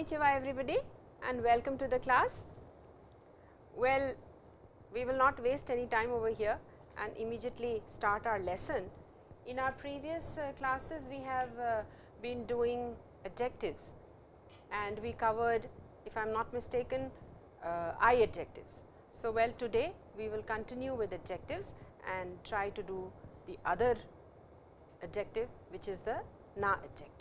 Konnichiwa everybody and welcome to the class. Well, we will not waste any time over here and immediately start our lesson. In our previous uh, classes, we have uh, been doing adjectives and we covered if I am not mistaken uh, I adjectives. So, well today we will continue with adjectives and try to do the other adjective which is the na adjective.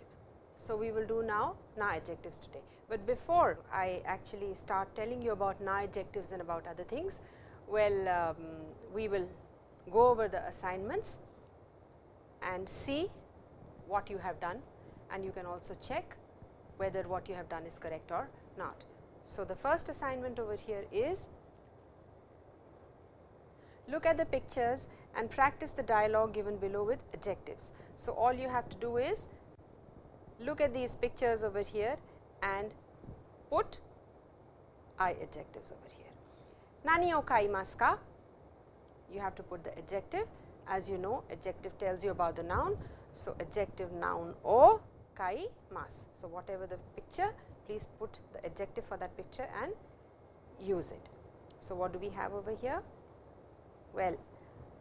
So, we will do now na adjectives today, but before I actually start telling you about na adjectives and about other things, well um, we will go over the assignments and see what you have done and you can also check whether what you have done is correct or not. So, the first assignment over here is look at the pictures and practice the dialogue given below with adjectives. So, all you have to do is look at these pictures over here and put I adjectives over here. Nani o kaimasu ka? You have to put the adjective as you know adjective tells you about the noun. So, adjective noun o kaimasu. So, whatever the picture please put the adjective for that picture and use it. So, what do we have over here? Well,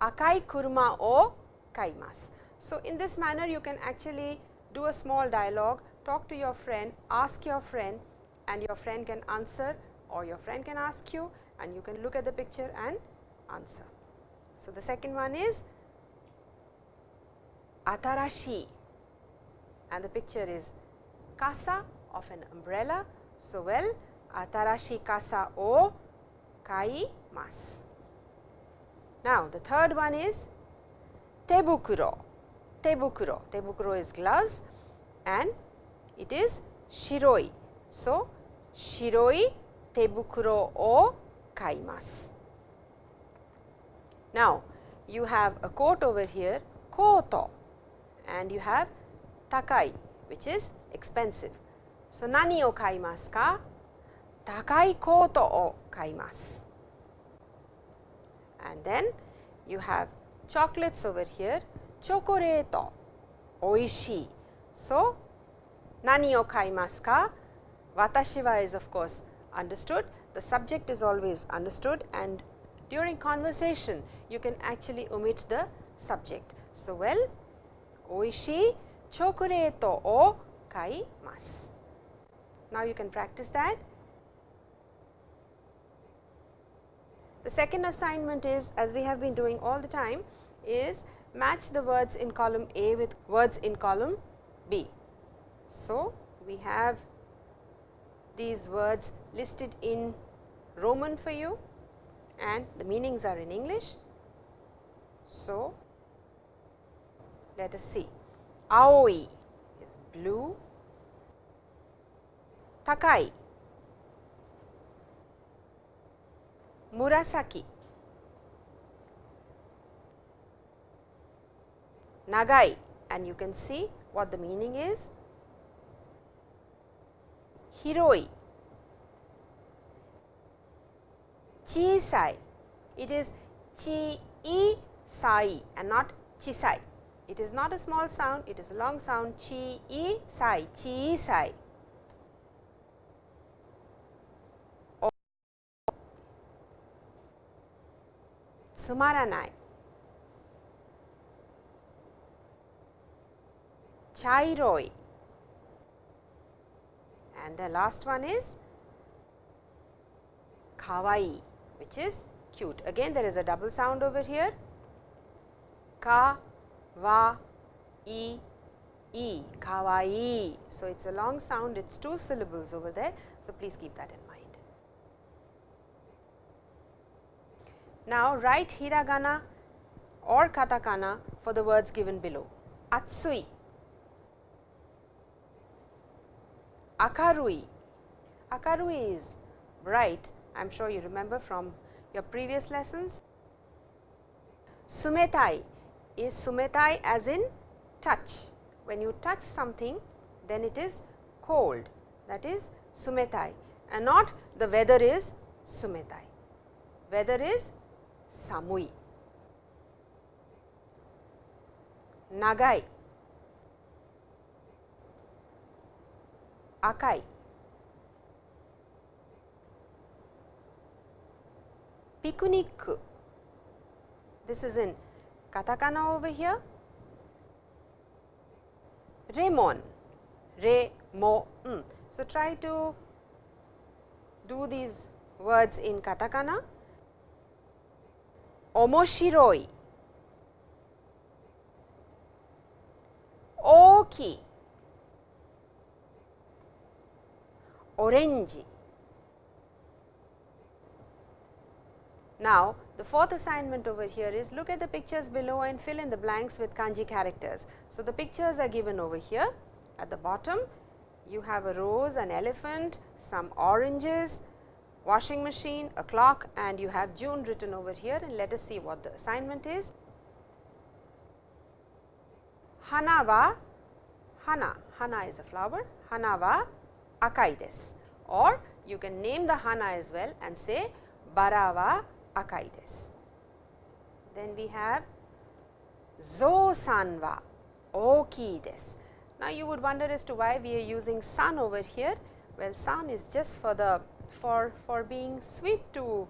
akai kuruma o kaimasu. So, in this manner you can actually do a small dialogue, talk to your friend, ask your friend and your friend can answer or your friend can ask you and you can look at the picture and answer. So, the second one is atarashi and the picture is kasa of an umbrella. So, well atarashi kasa o kaimasu. Now, the third one is tebukuro, tebukuro, tebukuro is gloves and it is shiroi. So, shiroi tebukuro o kaimasu. Now, you have a coat over here koto and you have takai which is expensive. So, nani o kaimasu ka? Takai koto o kaimasu. And then you have chocolates over here, chocolate, oishii. So, nani o kaimasu ka? Watashi wa is of course understood, the subject is always understood and during conversation you can actually omit the subject. So, well oishii chocolate o kaimasu. Now, you can practice that. The second assignment is as we have been doing all the time is match the words in column A with words in column B. So, we have these words listed in Roman for you and the meanings are in English. So, let us see aoi is blue, takai, murasaki, nagai. And you can see what the meaning is, hiroi, chisai, it is chi i sai and not chisai. It is not a small sound, it is a long sound. Chi i sai, chi e sai. Sumaranai. Chairoi. And the last one is kawaii, which is cute. Again, there is a double sound over here. Ka wa i e kawaii. So, it is a long sound, it is two syllables over there. So, please keep that in mind. Now, write hiragana or katakana for the words given below. Atsui, akarui, akarui is bright, I am sure you remember from your previous lessons. Sumetai is sumetai as in touch. When you touch something, then it is cold that is sumetai and not the weather is sumetai. Weather is samui. Nagai, Akai. Picnic. This is in katakana over here. Remon. Re, mo. So, try to do these words in katakana. Omoshiroi. Oki. Orange. Now, the fourth assignment over here is look at the pictures below and fill in the blanks with kanji characters. So, the pictures are given over here at the bottom. You have a rose, an elephant, some oranges, washing machine, a clock and you have June written over here and let us see what the assignment is. Hana wa, hana, hana is a flower, hana wa akai or you can name the hana as well and say bara wa akai. Then we have zo okii desu. Now, you would wonder as to why we are using san over here. Well, san is just for the for for being sweet to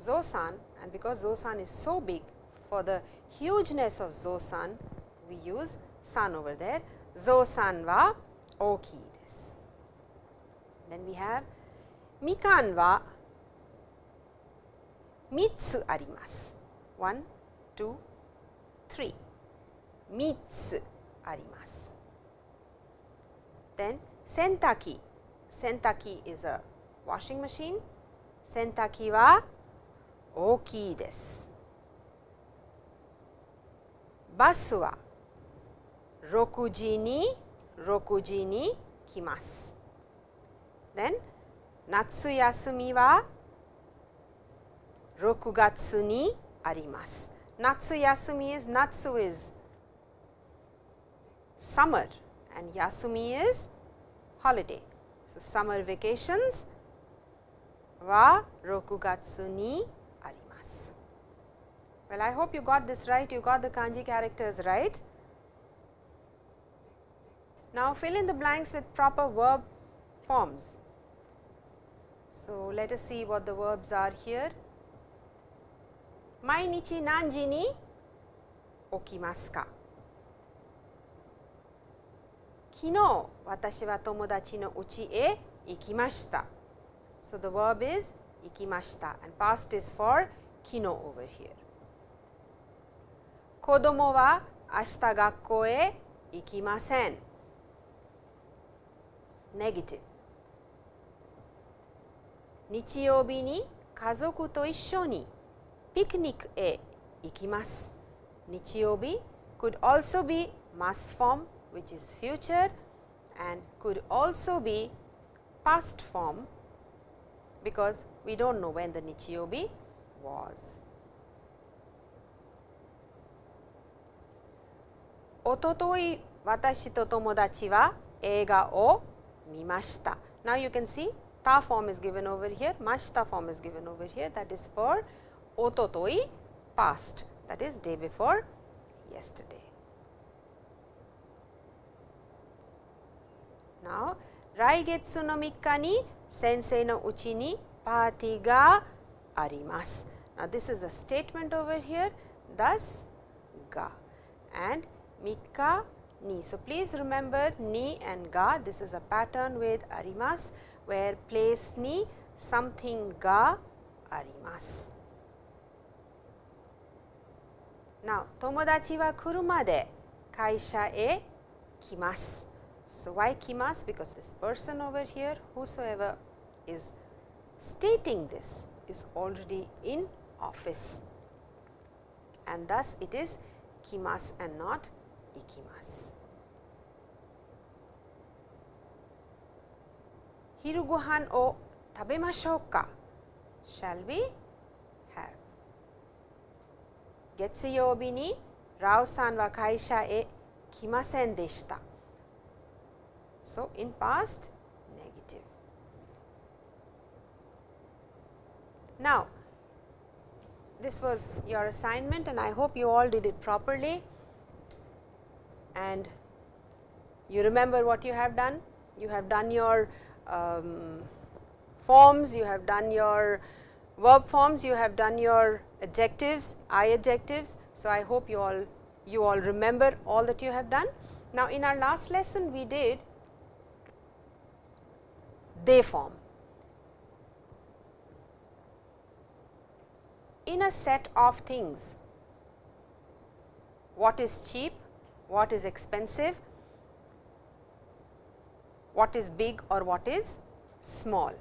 zo-san and because zo-san is so big for the hugeness of zo-san we use san over there zo-san wa desu. Then we have mikan wa 3つあります。1、2、3 3つあります。Then 洗濯機洗濯機 is a washing machine 洗濯機は大きいです。バスは6時に6時に来ます。 then natsu yasumi wa rokugatsu ni arimasu. Natsu yasumi is natsu is summer and yasumi is holiday. So, summer vacations wa rokugatsu ni arimasu. Well, I hope you got this right, you got the kanji characters right. Now, fill in the blanks with proper verb forms. So, let us see what the verbs are here. 毎日何時に起きますか昨日私は友達の家へ行きました。So the verb is 行きました and past is for 昨日 over here. 子供は明日学校へ行きません。Negative 日曜日に家族と一緒にピクニックへ行きます。日曜日 could also be mass form which is future and could also be past form because we do not know when the Nichiyobi was. おととい私と友達は映画を見ました。Now you can see ta form is given over here, mashita form is given over here that is for ototoi past that is day before yesterday. Now, 来月の3日に先生のうちにパーティーがあります。Now, this is a statement over here thus が and 3日に So, please remember ni and ga this is a pattern with あります where place ni something ga arimasu. Now, tomodachi wa kuruma de kaisha e kimasu. So, why kimasu? Because this person over here, whosoever is stating this is already in office and thus it is kimasu and not ikimasu. ikimas. Hiru gohan o tabemashou ka? Shall we have? 月曜日にラオさんは会社へ来ませんでした。So, in past negative. Now, this was your assignment and I hope you all did it properly and you remember what you have done. You have done your um, forms, you have done your verb forms you have done your adjectives, I adjectives. So, I hope you all you all remember all that you have done. Now, in our last lesson we did they form. In a set of things, what is cheap, what is expensive, what is big or what is small.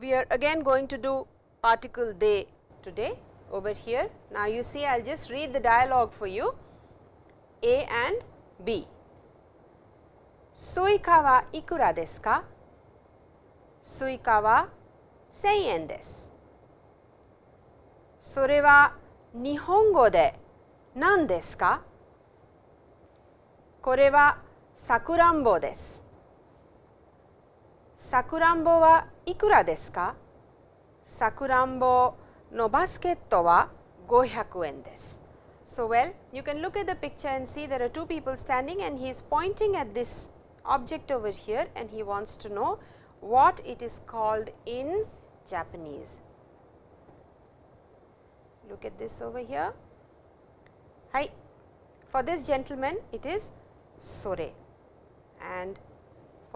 We are again going to do particle they today over here. Now, you see I will just read the dialogue for you A and B. スイカはいくらですかスイカは1000円です。それは日本語で何ですかこれはさくらんぼです。 Sakuranbo wa ikura desu ka? Sakuranbo no basket wa 500 yen desu. So, well you can look at the picture and see there are two people standing and he is pointing at this object over here and he wants to know what it is called in Japanese. Look at this over here. Hi. For this gentleman it is sore and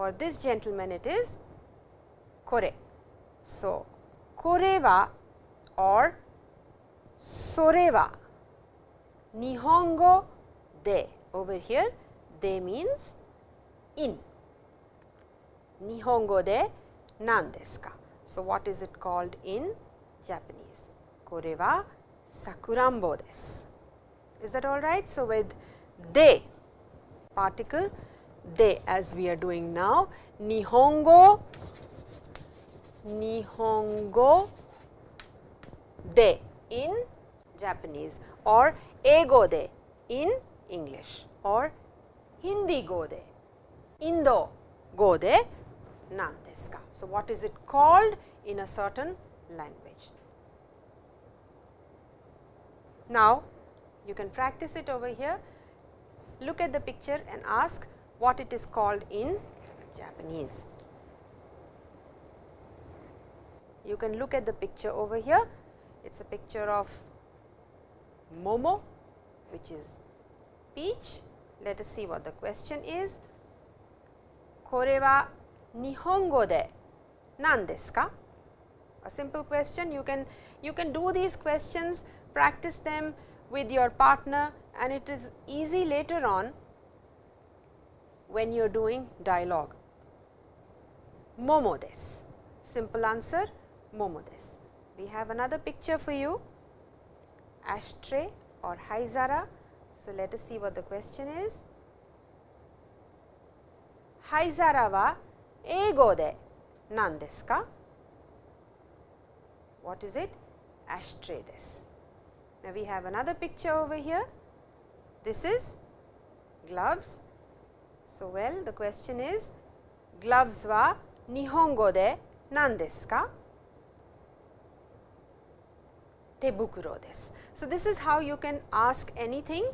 for this gentleman it is kore. So, kore wa or sore wa nihongo de over here de means in. Nihongo de nan desu ka? So, what is it called in Japanese? Kore wa sakurambo desu. Is that all right? So, with de particle de as we are doing now, Nihongo, Nihongo de in Japanese or ego de in English or Hindi go de, Indo go de nan desu ka. So, what is it called in a certain language? Now, you can practice it over here. Look at the picture and ask what it is called in Japanese. You can look at the picture over here. It is a picture of Momo, which is peach. Let us see what the question is. これは日本語で何ですか A simple question you can you can do these questions practice them with your partner and it is easy later on when you are doing dialogue? Momo des. Simple answer, momo des. We have another picture for you, ashtray or haizara. So, let us see what the question is. Haizara wa eigo de nan desu ka? What is it? Ashtray desu. Now, we have another picture over here. This is gloves so, well the question is gloves wa nihongo de nan desu ka? Tebukuro desu. So, this is how you can ask anything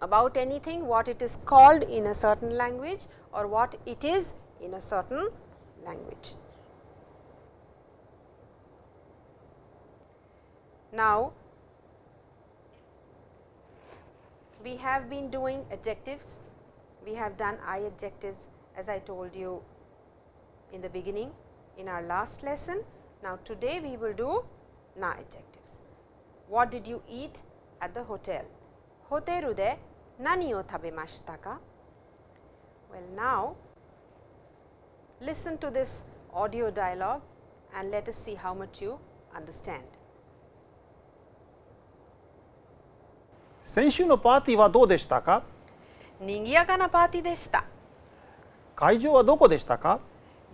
about anything what it is called in a certain language or what it is in a certain language. Now, we have been doing adjectives we have done I adjectives as I told you in the beginning in our last lesson. Now, today we will do na adjectives. What did you eat at the hotel? ホテルで何を食べましたか Well, now listen to this audio dialogue and let us see how much you understand. 先週のパーティーはどうでしたか 賑やかなパーティーでした。会場はどこでしたか？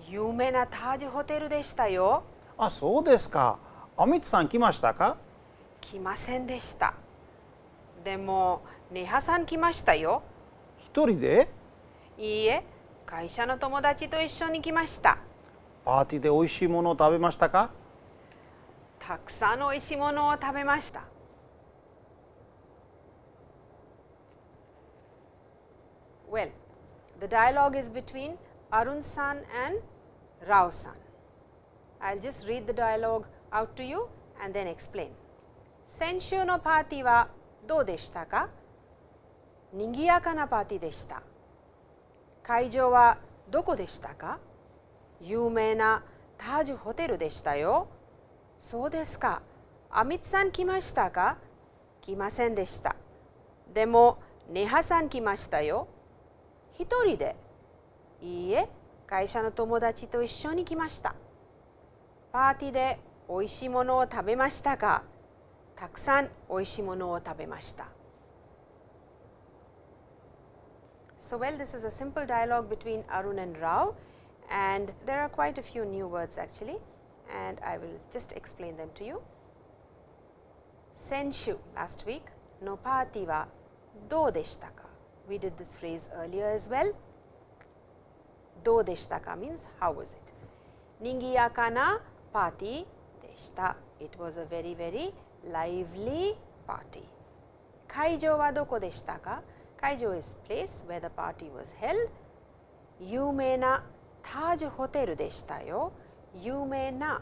有名なタージホテルでしたよ。あ、そうですか。アミツさん来ましたか？来ませんでした。でも、ネハさん来ましたよ。一人で？いいえ、会社の友達と一緒に来ました。パーティーで美味しいものを食べましたか？たくさんの美味しいものを食べました。Well, the dialogue is between Arun san and Rao san. I will just read the dialogue out to you and then explain. 先週のパーティーはどうでしたか賑やかなパーティーでした。会場はどこでしたか有名なタージュホテルでしたよ。そうですか。アミツさん来ましたか来ませんでした。でも、ネハさん来ましたよ。一人でいいえ、会社の友達と一緒に来ました。パーティーでおいしいものを食べましたかたくさんおいしいものを食べました。So, well, this is a simple dialogue between Arun and Rao, and there are quite a few new words actually, and I will just explain them to you. Senshu last week, no party wa do deshtaka. We did this phrase earlier as well. Do deshtaka means how was it? Ningiyaka na party deshita. It was a very very lively party. Kaijo wa doko deshtaka? Kaijo is place where the party was held. Yumena Taj Hotel deshita yo. Yumena.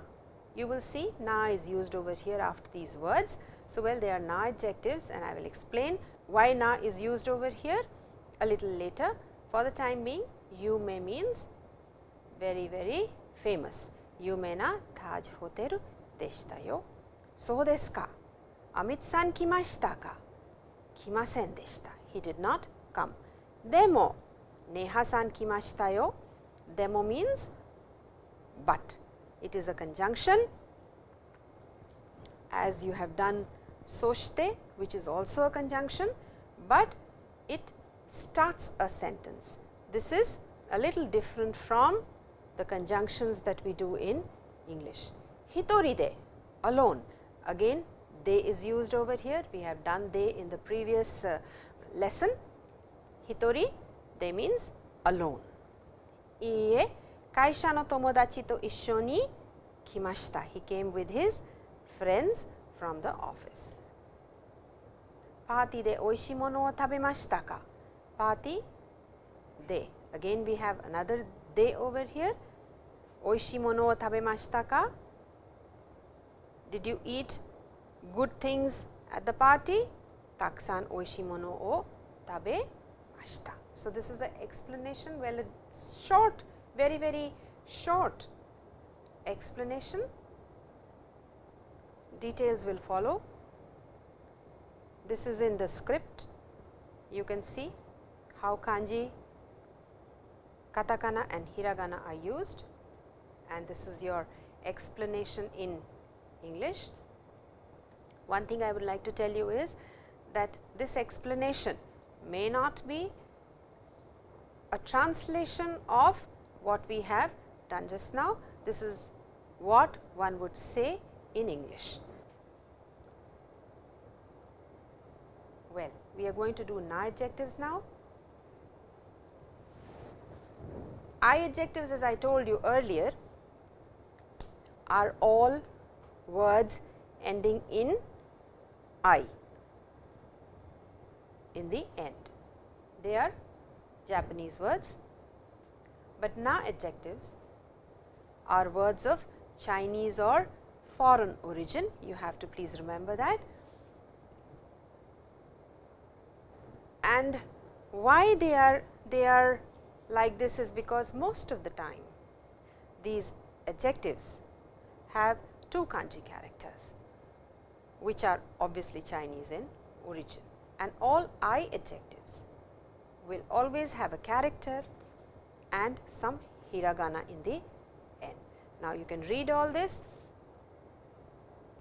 You will see na is used over here after these words. So, well they are na adjectives and I will explain why na is used over here a little later. For the time being Yume means very very famous. Yumena Taj Hotel deshita yo. そうですか。アミツさん来ましたか来ませんでした。he did not come. Demo, Neha-san kimashita yo. Demo means but. It is a conjunction as you have done soshite which is also a conjunction, but it starts a sentence. This is a little different from the conjunctions that we do in English. Hitoride alone again they is used over here we have done they in the previous uh, lesson. Hitori de means alone. Ie kaisha no tomodachi to isshoni kimashita he came with his friends from the office. パーティーで美味しいものを食べましたかパーティーで again we have another day over here 美味しいものを食べましたか Did you eat good things at the party? たくさんおいしいものを食べました。So, this is the explanation well it's short very very short explanation details will follow. This is in the script you can see how kanji, katakana and hiragana are used and this is your explanation in English. One thing I would like to tell you is that this explanation may not be a translation of what we have done just now. This is what one would say in English. Well, we are going to do na adjectives now. I adjectives as I told you earlier are all words ending in I in the end. They are Japanese words, but na adjectives are words of Chinese or foreign origin. You have to please remember that. And why they are they are like this is because most of the time these adjectives have two kanji characters, which are obviously Chinese in origin and all I adjectives will always have a character and some hiragana in the end. Now, you can read all this.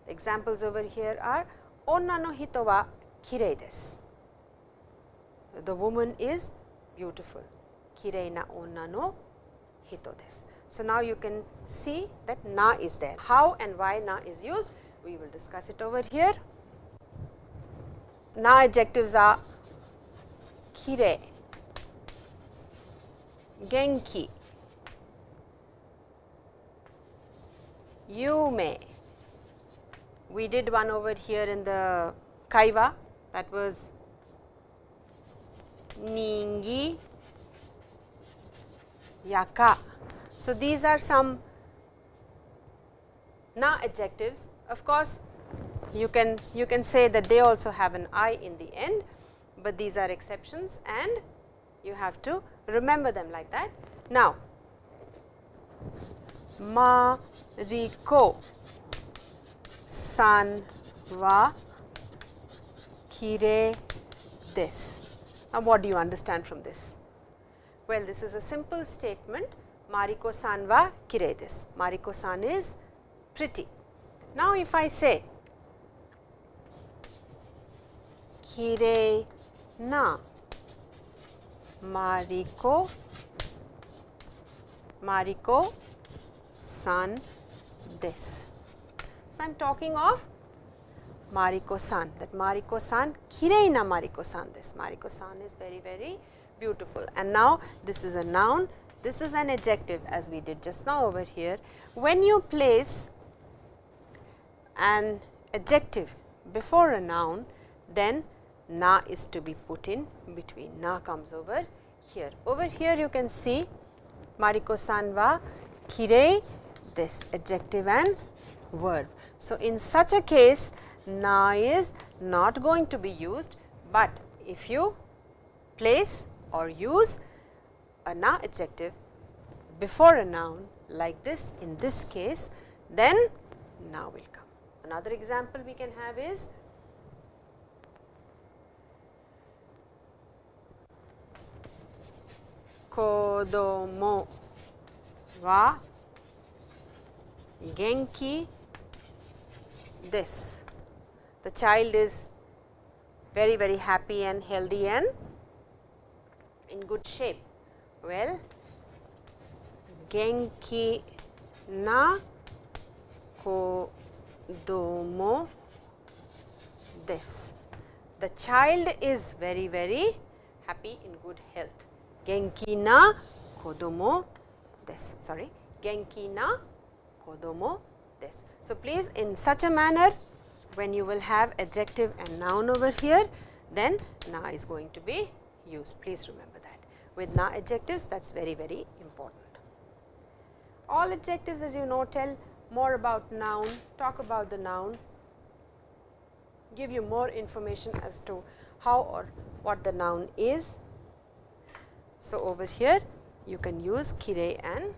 The examples over here are onna no hito wa kirei desu. The woman is beautiful. Kirei na onna no hito desu. So, now you can see that na is there. How and why na is used, we will discuss it over here. Na adjectives are kire, genki, yume. We did one over here in the kaiwa that was ningi yaka. So, these are some na adjectives of course, you can you can say that they also have an i in the end, but these are exceptions and you have to remember them like that. Now, Mariko san wa kire desu. Now, what do you understand from this? Well, this is a simple statement Mariko san wa kire desu. Mariko san is pretty. Now, if I say kire na Mariko Mariko san desu. So, I am talking of Mariko san that Mariko san kirei na Mariko san desu. Mariko san is very very beautiful and now this is a noun this is an adjective as we did just now over here. When you place an adjective before a noun then na is to be put in between na comes over here. Over here you can see Mariko san wa kirei this adjective and verb. So, in such a case na is not going to be used, but if you place or use a na adjective before a noun like this in this case, then na will come. Another example we can have is kodomo wa genki desu. The child is very very happy and healthy and in good shape. Well, genki na kodomo desu. The child is very very happy in good health. Genki na kodomo desu. Sorry, genki na kodomo desu. So, please in such a manner when you will have adjective and noun over here, then na is going to be used. Please remember that. With na adjectives that is very very important. All adjectives as you know tell more about noun, talk about the noun, give you more information as to how or what the noun is. So, over here you can use kire and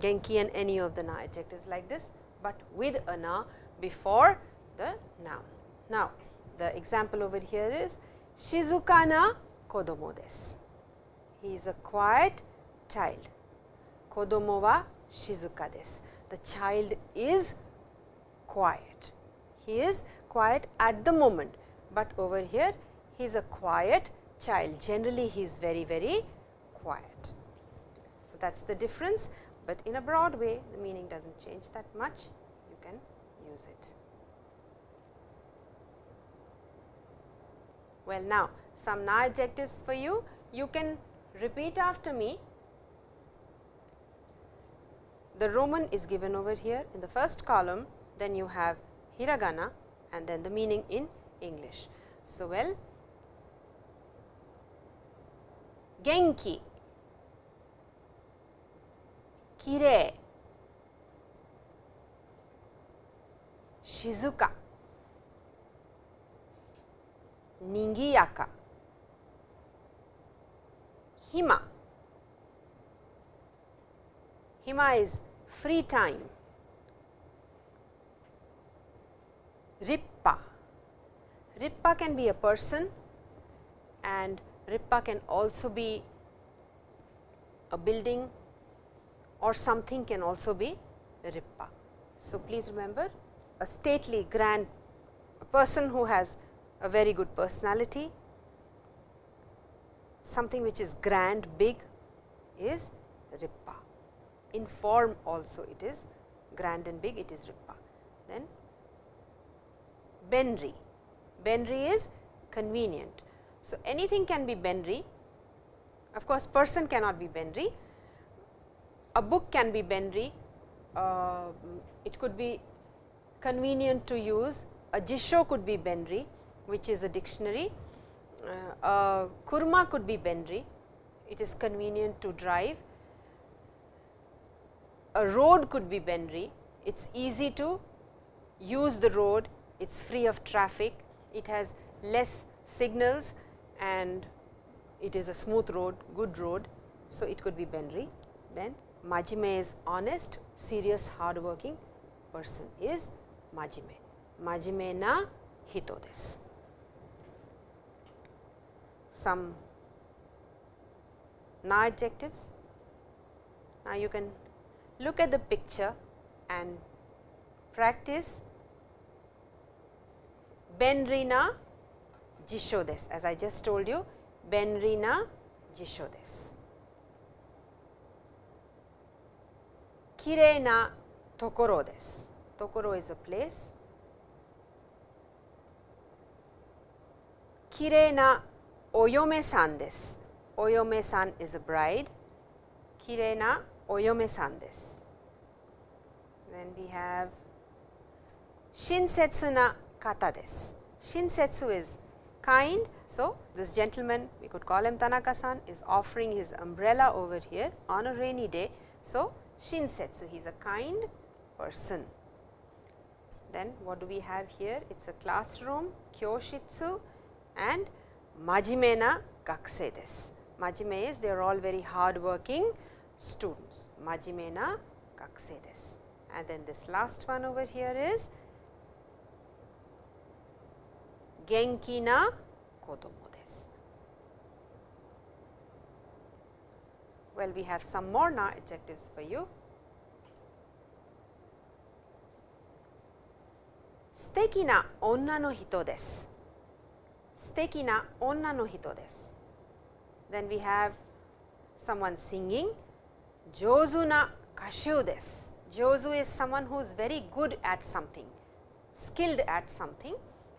genki and any of the na adjectives like this, but with a na before the noun. Now, the example over here is Shizuka na kodomo desu. He is a quiet child. Kodomo wa shizuka desu. The child is quiet. He is quiet at the moment, but over here he is a quiet child. Generally, he is very, very quiet. So, that is the difference, but in a broad way the meaning does not change that much, you can use it. Well, now some na adjectives for you, you can repeat after me. The Roman is given over here in the first column, then you have hiragana and then the meaning in English. So, well, genki, kirei, shizuka, nigiyaka, hima. Hima is free time. Rippa. Rippa can be a person and Rippa can also be a building or something can also be Rippa. So, please remember a stately grand a person who has a very good personality, something which is grand big is Rippa. In form also it is grand and big it is Rippa. Then Benri, Benri is convenient. So, anything can be Benri, of course, person cannot be Benri, a book can be Benri, uh, it could be convenient to use, a Jisho could be Benri, which is a dictionary, uh, a Kurma could be Benri, it is convenient to drive, a road could be Benri, It is easy to use the road, it is free of traffic, it has less signals and it is a smooth road, good road. So, it could be Benri. Then Majime is honest, serious, hardworking person is Majime. Majime na hito desu. Some na adjectives. Now, you can look at the picture and practice Benrina jisho desu. As I just told you, Benrina jisho desu. Kirei na tokoro desu. Tokoro is a place. Kirei na oyome-san desu. Oyome-san is a bride. Kirei na oyome-san desu. Then we have shinsetsu na kata desu. Shinsetsu is kind. So, this gentleman we could call him Tanaka-san is offering his umbrella over here on a rainy day. So, shinsetsu he is a kind person. Then what do we have here? It is a classroom, kyoshitsu and Majime na gakusei desu. Majime is they are all very hard working students. Majime na gakusei desu. And then this last one over here is genki na kodomo desu. Well, we have some more na adjectives for you. Stekina onna no hito desu 敵な女の人です。Then we have someone singing 上手な歌手です。上手 is someone who is very good at something, skilled at something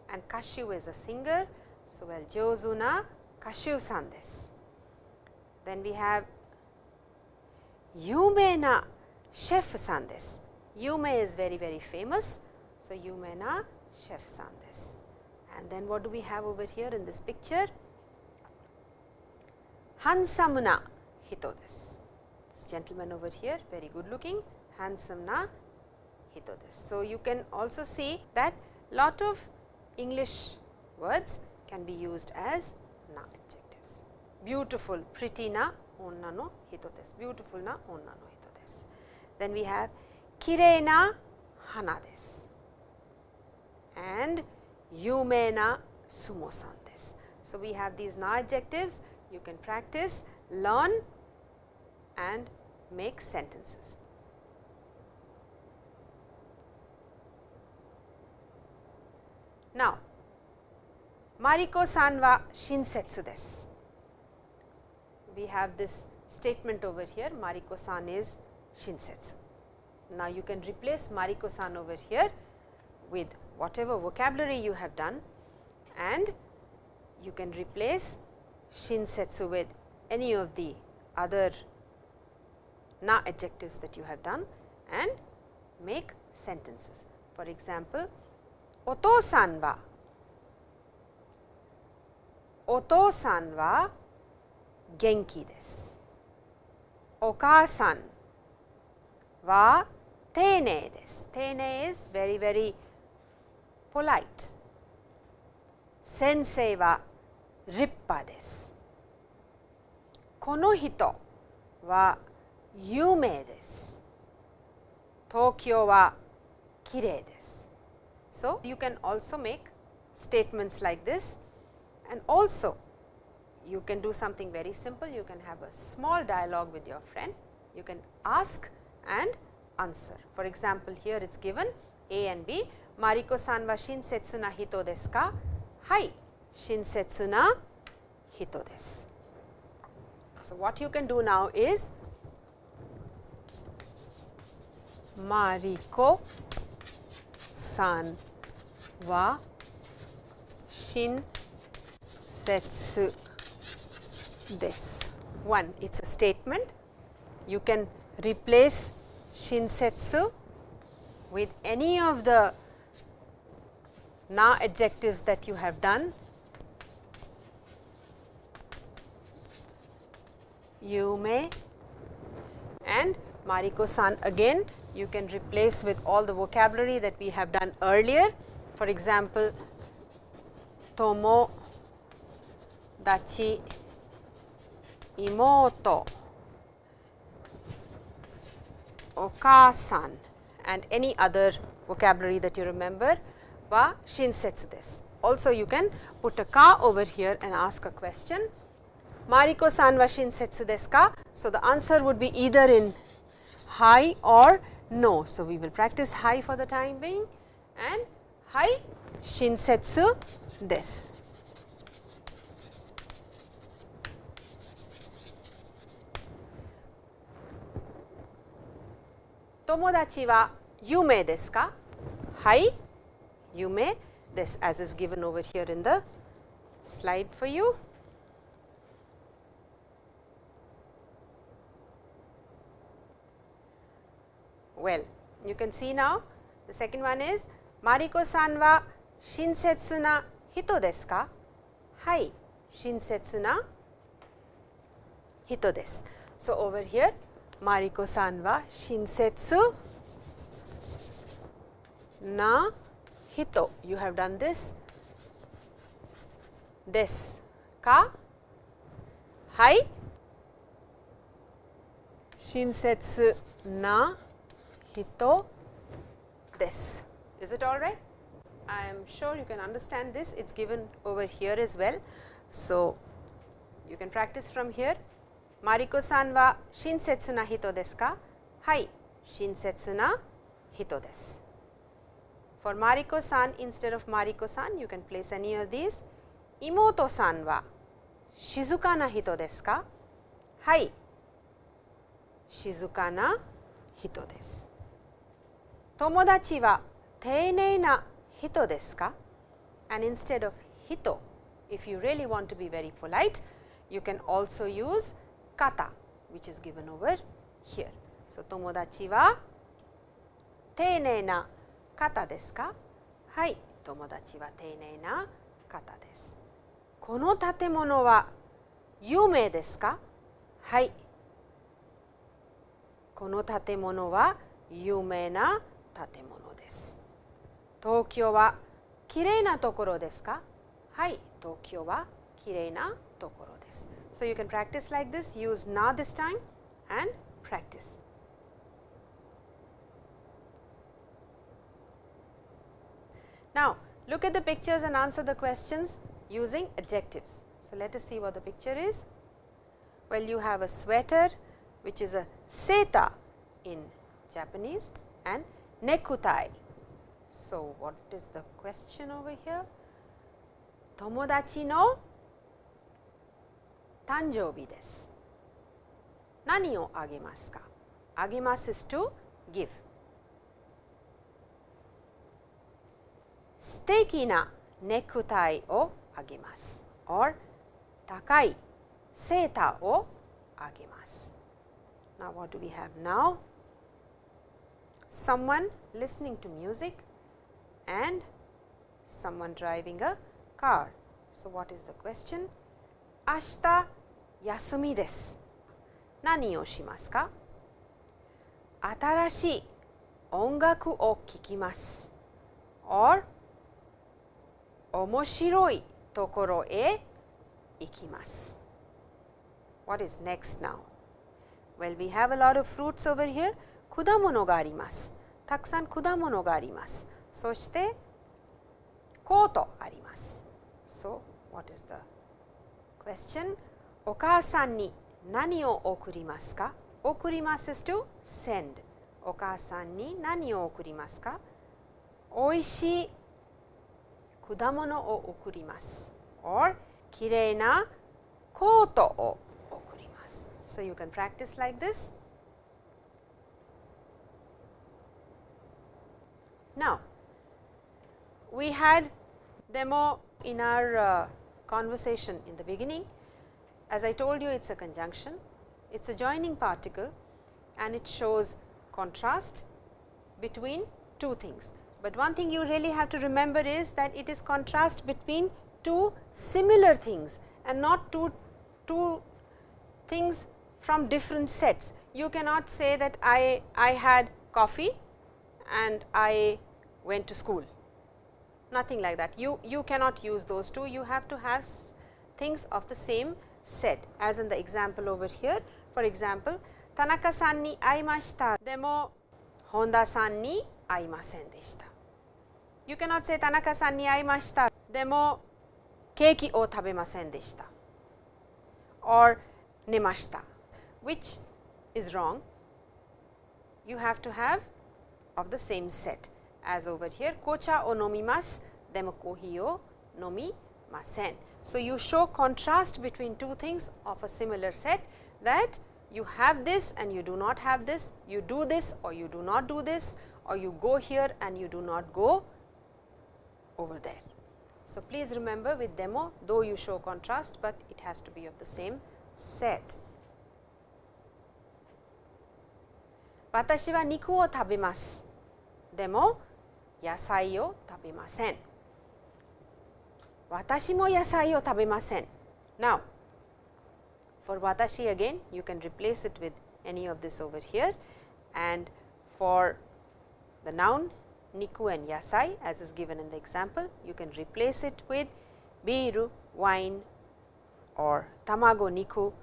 and 歌手 is a singer. So, well 上手な歌手さんです。Then we have 有名なシェフさんです。有名 is very very famous. So, 有名なシェフさんです。 And then what do we have over here in this picture? Hansamuna Hitodes. This gentleman over here, very good looking, Hansamna Hitodes. So, you can also see that lot of English words can be used as na adjectives. Beautiful, pretty na onna no hitodes. Beautiful na onna no hitodes. Then we have kirei na hana desu. And Eumena this. So, we have these na adjectives you can practice, learn and make sentences. Now, Mariko san wa shinsetsu desu. We have this statement over here, Mariko san is shinsetsu. Now, you can replace Mariko san over here with whatever vocabulary you have done and you can replace shinsetsu with any of the other na adjectives that you have done and make sentences. For example, otosan wa otosan wa genki desu. Okasan wa teinei desu. Teinei is very very polite. Sensei wa rippa desu. Kono hito wa yume desu. Tokyo wa kirei desu. So, you can also make statements like this and also you can do something very simple. You can have a small dialogue with your friend. You can ask and answer. For example, here it is given A and B. Mariko san wa shinsetsu na hito desu ka? Hai, shinsetsu na hito desu. So, what you can do now is Mariko san wa shinsetsu desu. One, it is a statement. You can replace shinsetsu with any of the na adjectives that you have done. You may and Mariko san again you can replace with all the vocabulary that we have done earlier. For example, tomo, dachi, imoto, okasan and any other vocabulary that you remember shinsetsu desu. Also you can put a ka over here and ask a question. Mariko san wa shinsetsu desu ka? So, the answer would be either in hi or no. So, we will practice hi for the time being and hi shinsetsu desu. Tomodachi wa yumei desu ka? Hai, yumei this as is given over here in the slide for you. Well, you can see now the second one is Mariko san wa shinsetsu na hito desu ka? Hai, shinsetsu na hito desu. So, over here Mariko san wa shinsetsu na hito. You have done this this ka hai shinsetsu na hito this. Is it all right? I am sure you can understand this. It is given over here as well. So, you can practice from here. Mariko san wa shinsetsu na hito desu ka? Hai, shinsetsu na hito desu. For Mariko san instead of Mariko san you can place any of these. Imoto san wa shizuka na hito desu ka? Hai, shizuka na hito desu. Tomodachi wa teinei na hito desu ka? And instead of hito, if you really want to be very polite, you can also use kata which is given over here. So, tomodachi wa teinei na 方ですか？はい友達は丁寧な方です。この建物は有名ですか？はい。この建物は有名な建物です。東京はきれいなところですか？はい東京はきれいなところです。So you can practice like this, use na this time and practice. Now, look at the pictures and answer the questions using adjectives. So, let us see what the picture is. Well, you have a sweater which is a seta in Japanese and nekutai. So, what is the question over here? Tomodachi no tanjoubi desu. Nani o agemasu ka? Agemasu is to give. 素敵なネクタイをあげます or 高いセーターをあげます Now what do we have now? Someone listening to music and someone driving a car. So what is the question? 明日休みです。何をしますか新しい音楽を聴きます。or 面白いところへ行きます。What is next now? Well, we have a lot of fruits over here. 果物があります。たくさん果物があります。そして、コートあります。So, what is the question? お母さんに何を送りますか？送ります is to send. お母さんに何を送りますか？おいしい果物を送ります or きれいなコートを送ります so you can practice like this now we had demo in our uh, conversation in the beginning as I told you it is a conjunction it is a joining particle and it shows contrast between two things but one thing you really have to remember is that it is contrast between two similar things and not two, two things from different sets. you cannot say that I, I had coffee and I went to school, nothing like that. You, you cannot use those two, you have to have things of the same set as in the example over here. For example, Tanaka san ni aimashita, demo Honda san ni aimasen deshita. You cannot say Tanaka san ni aimashita, demo keiki o tabemasen deshita or nemashita, which is wrong. You have to have of the same set as over here. kocha o nomimasu, demo kohi o nomimasen. So, you show contrast between two things of a similar set that you have this and you do not have this, you do this or you do not do this or you go here and you do not go over there. So, please remember with demo though you show contrast, but it has to be of the same set. 私は肉を食べます。でも野菜を食べません。私も野菜を食べません。Now, for watashi again, you can replace it with any of this over here and for the noun niku and yasai as is given in the example, you can replace it with biru, wine or tamago niku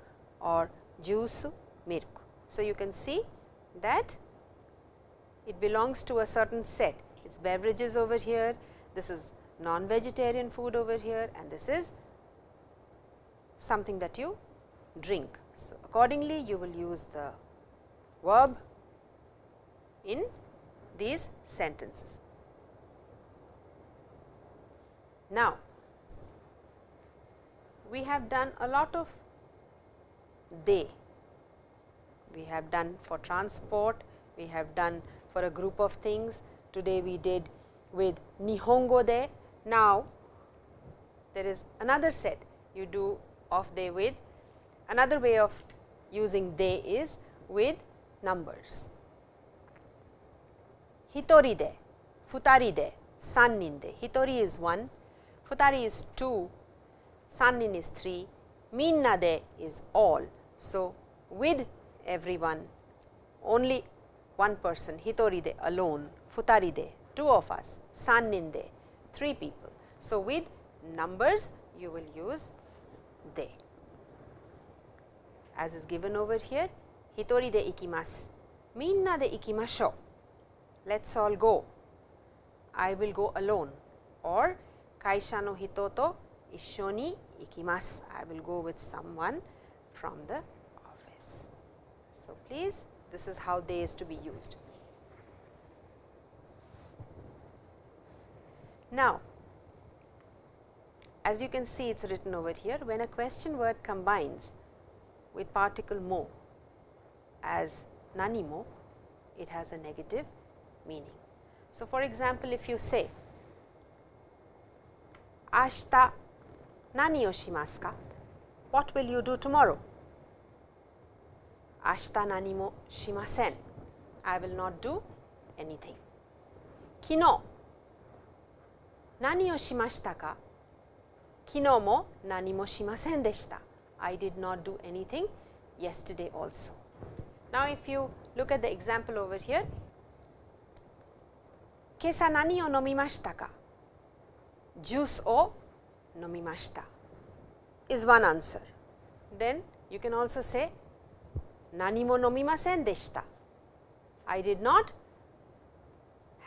or juice milk. So, you can see that it belongs to a certain set, it is beverages over here, this is non-vegetarian food over here and this is something that you drink. So, accordingly you will use the verb in these sentences. Now, we have done a lot of de, we have done for transport, we have done for a group of things, today we did with Nihongo de, now, there is another set you do of de with another way of using de is with numbers. Hitori de, futari de, sannin de. Hitori is 1, futari is 2, sannin is 3, minna de is all. So, with everyone only one person hitori de alone, futari de two of us, sannin de 3 people. So, with numbers you will use de as is given over here hitori de ikimasu, minna de ikimashou, let us all go, I will go alone or kaisha no hito to issho ni ikimasu, I will go with someone from the office. So, please this is how de is to be used. Now, as you can see it is written over here when a question word combines with particle mo as nani mo, it has a negative meaning. So, for example, if you say ashita nani o shimasu ka? What will you do tomorrow? Ashita nani mo shimasen. I will not do anything. Kino 何をしましたか昨日も何もしませんでした。I did not do anything yesterday also. Now, if you look at the example over here, 今朝何を飲みましたかジュースを飲みました is one answer. Then you can also say 何も飲みませんでした I did not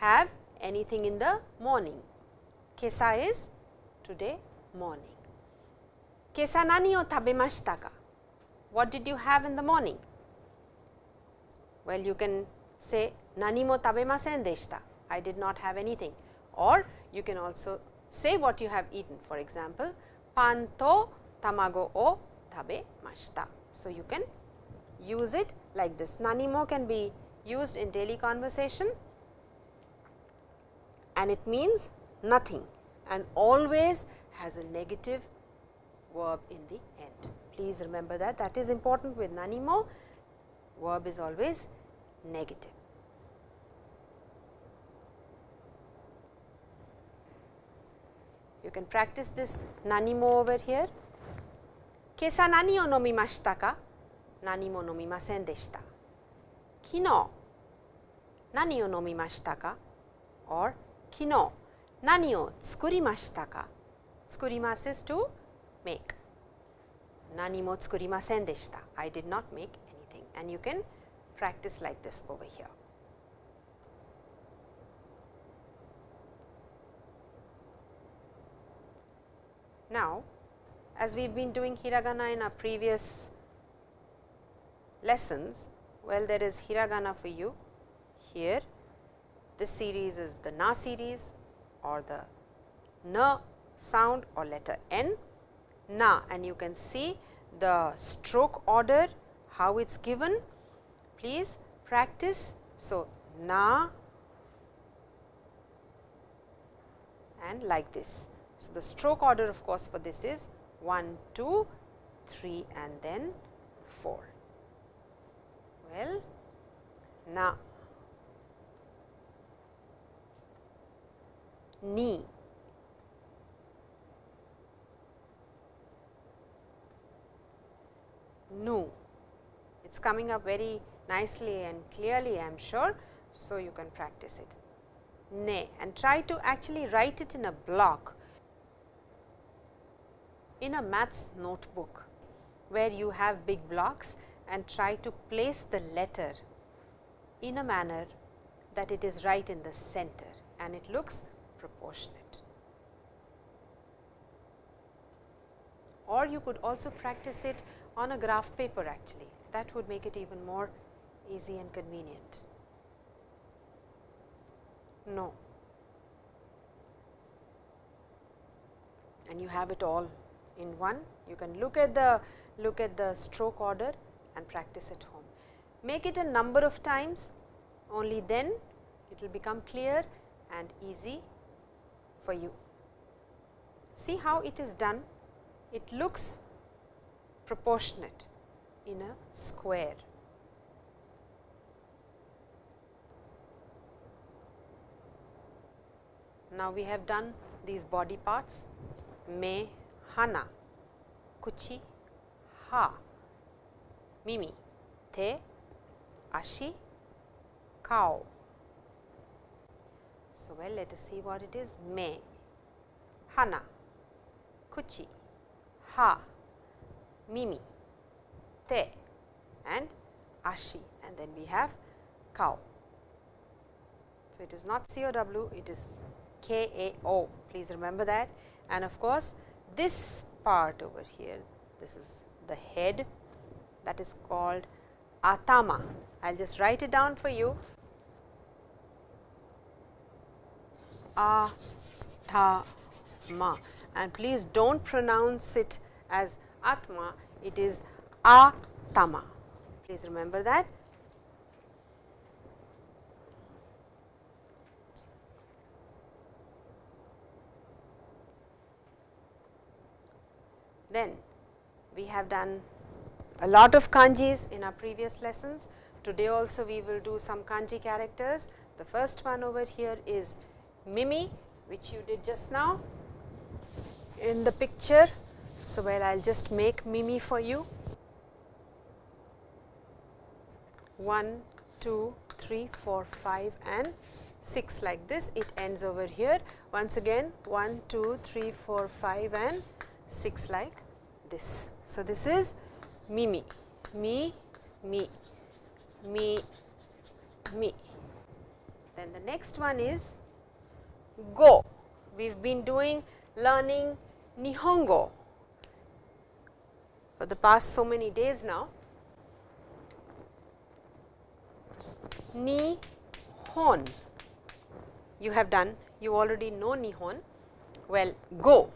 have anything in the morning. Kesa is today morning. Kesa nani o tabemashita ka? What did you have in the morning? Well, you can say nani mo tabemasen deshita. I did not have anything or you can also say what you have eaten. For example, pan to tamago o tabe tabemashita. So, you can use it like this. Nanimo can be used in daily conversation and it means nothing and always has a negative verb in the end. Please remember that that is important with nanimo verb is always negative. You can practice this nanimo over here. Kesa nani o nomimashita ka? Nani mo nomimasen deshita. kino nani o nomimashita ka or kino nani o tsukurimashita ka. Tsukurimasu is to make. Nani mo tsukurimasen deshita. I did not make anything and you can practice like this over here. Now, as we have been doing hiragana in our previous lessons, well there is hiragana for you here. This series is the na series or the na sound or letter n na and you can see the stroke order how it is given. Please practice. So, na and like this. So, the stroke order of course, for this is 1, 2, 3 and then 4. Well, now ni, nu. It is coming up very nicely and clearly I am sure. So, you can practice it. Ne and try to actually write it in a block in a maths notebook where you have big blocks and try to place the letter in a manner that it is right in the center and it looks proportionate. Or you could also practice it on a graph paper actually that would make it even more easy and convenient. No. And you have it all in one. You can look at the look at the stroke order and practice at home. Make it a number of times only then it will become clear and easy for you. See how it is done? It looks proportionate in a square. Now, we have done these body parts me, hana, kuchi, ha, mimi, te, ashi, kao. So, well let us see what it is. Me, hana, kuchi, ha, mimi, te. And ashi. And then we have cow. So, it is not C O W, it is K A O, please remember that. And of course, this part over here, this is the head that is called atama. I will just write it down for you. Atama and please do not pronounce it as atma, it is atama. Please remember that. Then we have done a lot of kanjis in our previous lessons. Today also we will do some kanji characters. The first one over here is Mimi which you did just now in the picture. So, well I will just make Mimi for you. 1, 2, 3, 4, 5 and 6 like this. It ends over here. Once again 1, 2, 3, 4, 5 and 6 like this. So, this is Mimi, me, me, me, me. Then the next one is go. We have been doing learning Nihongo for the past so many days now. Nihon, you have done, you already know Nihon. Well, go,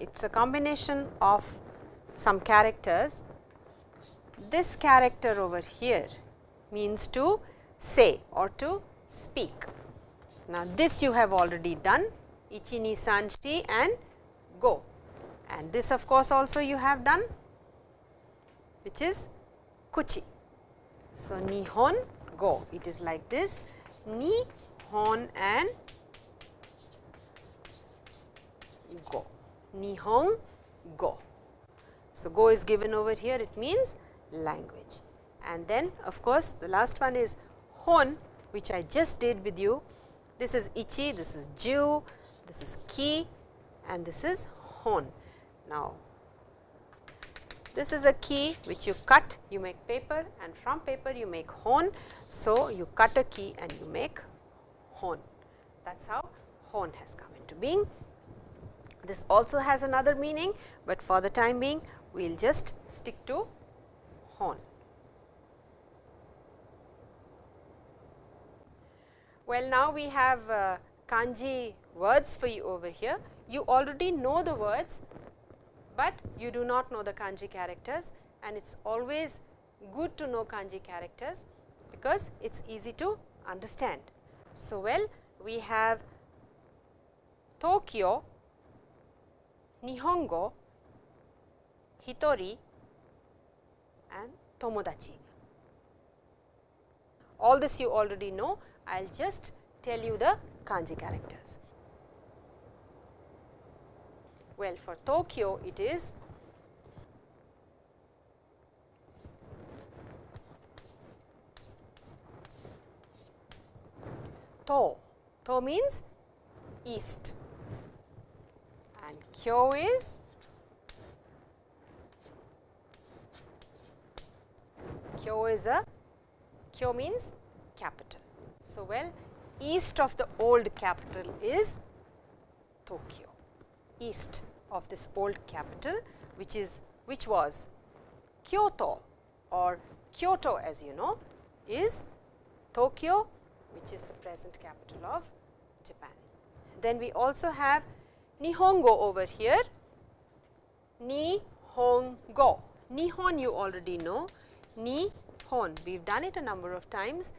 it is a combination of some characters. This character over here means to say or to speak. Now, this you have already done ichi, ni, san, shi and go and this of course, also you have done which is kuchi. So, nihon go it is like this nihon and go nihon go. So, go is given over here it means language and then of course, the last one is hon which I just did with you. This is ichi, this is ju, this is ki and this is hon. Now, this is a ki which you cut, you make paper and from paper you make hon. So, you cut a ki and you make hon. That is how hon has come into being. This also has another meaning, but for the time being we will just stick to hon. Well, now we have uh, kanji words for you over here. You already know the words, but you do not know the kanji characters and it is always good to know kanji characters because it is easy to understand. So, well we have Tokyo, Nihongo, Hitori and Tomodachi. All this you already know, I will just tell you the kanji characters. Well, for Tokyo it is To. To means east Kyo is Kyo is a Kyo means capital. So, well east of the old capital is Tokyo, east of this old capital which is which was Kyoto or Kyoto as you know is Tokyo which is the present capital of Japan. Then we also have Nihongo over here, Nihongo. Nihon you already know, Nihon we have done it a number of times,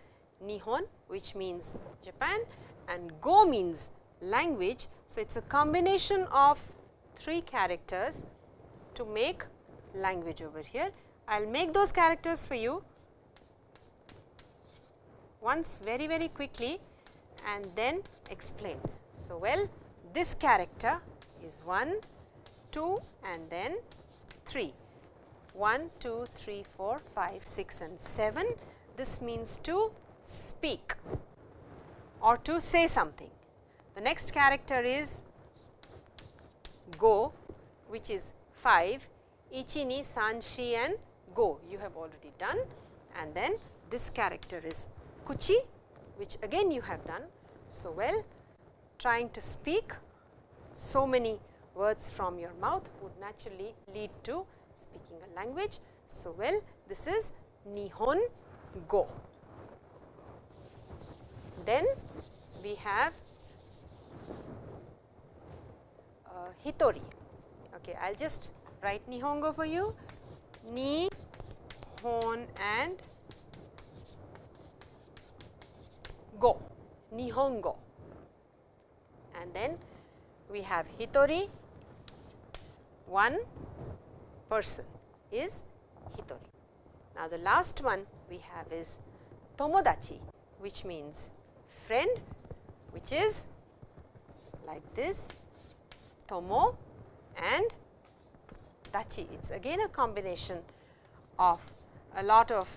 Nihon which means Japan and Go means language. So, it is a combination of three characters to make language over here. I will make those characters for you once very very quickly and then explain. So, well this character is 1, 2 and then 3. 1, 2, 3, 4, 5, 6 and 7. This means to speak or to say something. The next character is go which is 5, ichi, ni, san, shi and go you have already done and then this character is kuchi which again you have done. So, well trying to speak so many words from your mouth would naturally lead to speaking a language. So, well this is Nihon Go. Then we have uh, Hitori. Okay, I will just write Nihongo for you. Ni, hon and go, Nihongo. And then we have Hitori, one person is Hitori. Now, the last one we have is Tomodachi, which means friend, which is like this Tomo and Dachi. It is again a combination of a lot of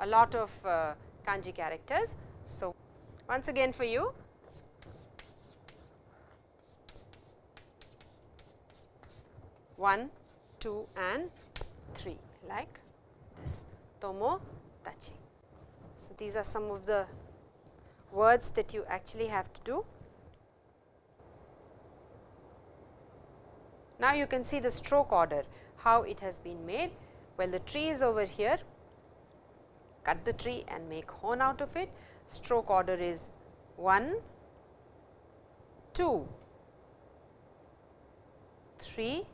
a lot of uh, kanji characters. Once again for you one, two and three like this Tomo tachi. So, these are some of the words that you actually have to do. Now, you can see the stroke order how it has been made. Well, the tree is over here, cut the tree and make hon out of it. Stroke order is 1, 2, 3,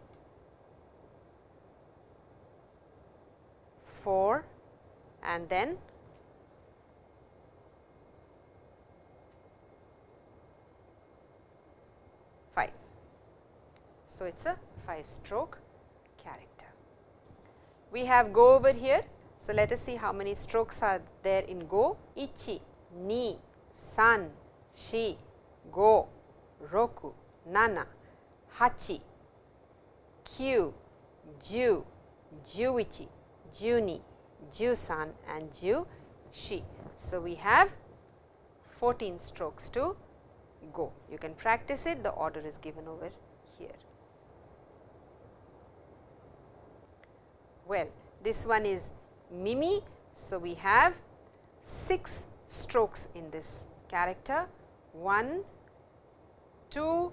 4 and then five. So, it is a 5 stroke character. We have go over here. So, let us see how many strokes are there in go. Ichi, ni, san, shi, go, roku, nana, hachi, kyu, ju, juichi, juni, Jusan and Jushi. So, we have 14 strokes to go. You can practice it, the order is given over here. Well, this one is Mimi. So, we have 6 strokes in this character 1, 2,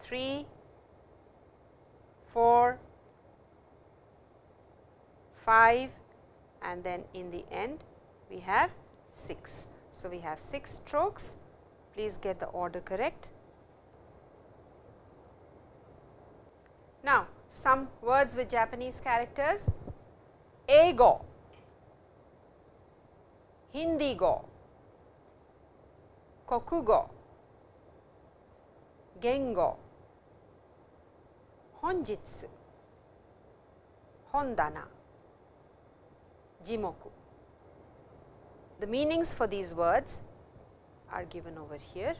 3, 4, 5 and then in the end we have 6. So, we have 6 strokes, please get the order correct. Now, some words with Japanese characters, Eigo, Hindi go, Kokugo, Gengo, Honjitsu, Hondana, Jimoku. The meanings for these words are given over here.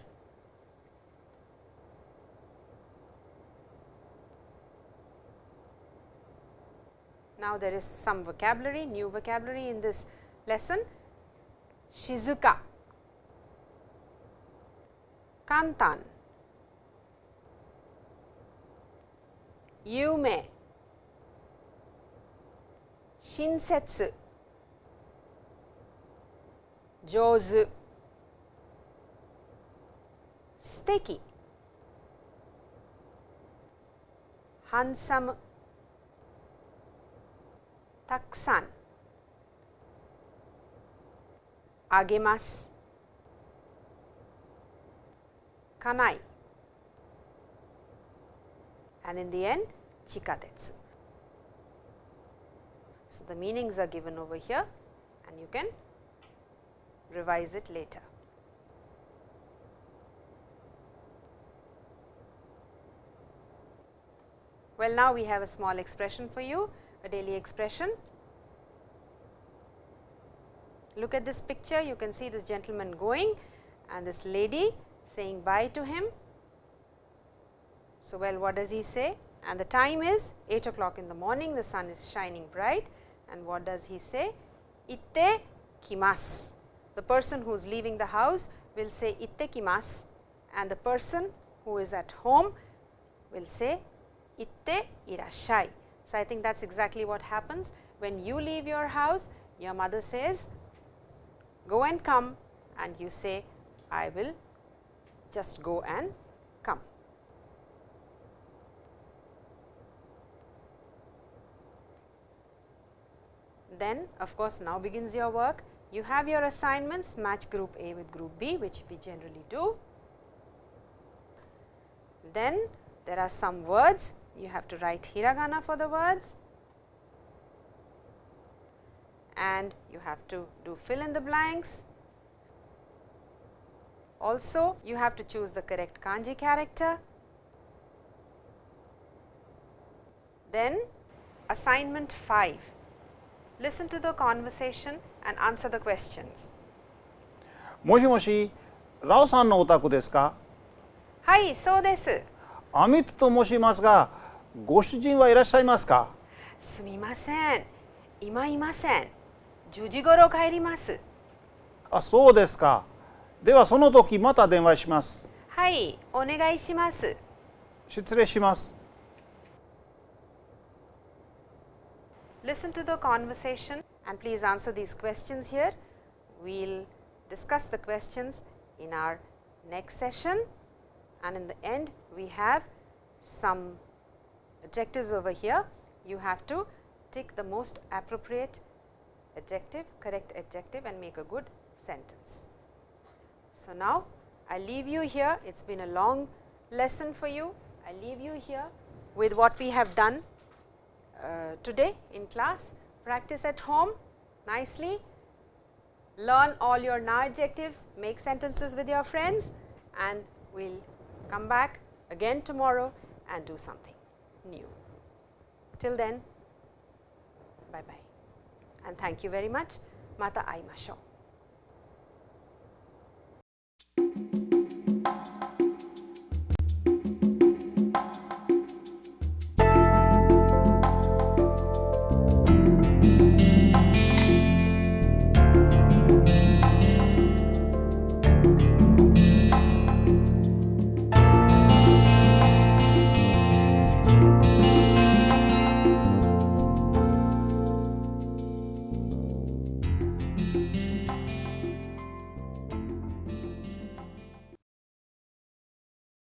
Now, there is some vocabulary, new vocabulary in this lesson. 静か。簡単。有名。親切。上手。素敵。ハンサム。たくさん。あげますかない and in the end 地下鉄 so the meanings are given over here and you can revise it later. Well, now we have a small expression for you, a daily expression. Look at this picture, you can see this gentleman going and this lady saying bye to him. So, well what does he say? And the time is 8 o'clock in the morning, the sun is shining bright and what does he say? Itte kimasu the person who is leaving the house will say itte kimasu and the person who is at home will say itte irashai. So, I think that is exactly what happens when you leave your house your mother says go and come and you say I will just go and come. Then of course, now begins your work you have your assignments match group A with group B which we generally do. Then there are some words you have to write hiragana for the words and you have to do fill in the blanks. Also you have to choose the correct kanji character. Then assignment 5 listen to the conversation and answer the questions. もしもし、ラオさんのお宅ですかはい、そうです。アミットと申しますが、ご主人はいらっしゃいますかすみません。今いません。10時頃帰ります。あ、そうですか。ではその時また電話します。はい、お願いします。失礼します。Listen to the conversation and please answer these questions here. We will discuss the questions in our next session and in the end we have some adjectives over here. You have to tick the most appropriate adjective, correct adjective and make a good sentence. So, now I leave you here, it has been a long lesson for you. I leave you here with what we have done uh, today in class practice at home nicely, learn all your na adjectives, make sentences with your friends and we will come back again tomorrow and do something new. Till then, bye bye and thank you very much. Mata aimashou.